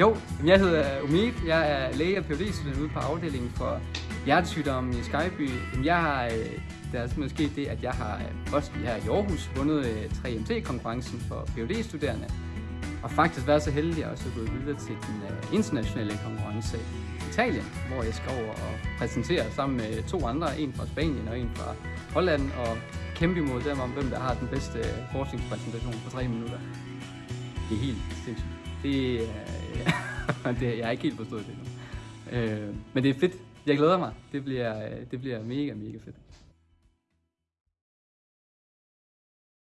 Jo, jeg hedder Umid. Jeg er læge og phd student ude på afdelingen for hjertesygdomme i Skyby. Jeg har, øh, der er altså simpelthen sket det, at jeg har øh, også også her i Aarhus vundet øh, 3MT-konkurrencen for phd studerende Og faktisk været så heldig at også gået videre til den internationale konkurrence i Italien, hvor jeg skal over og præsentere sammen med to andre, en fra Spanien og en fra Holland, og kæmpe imod dem om, hvem der har den bedste forskningspræsentation på tre minutter. Det er helt sindssygt. Det, er, det, jeg har ikke helt forstået det endnu. Øh, men det er fedt. Jeg glæder mig. Det bliver, øh, det bliver mega, mega fedt.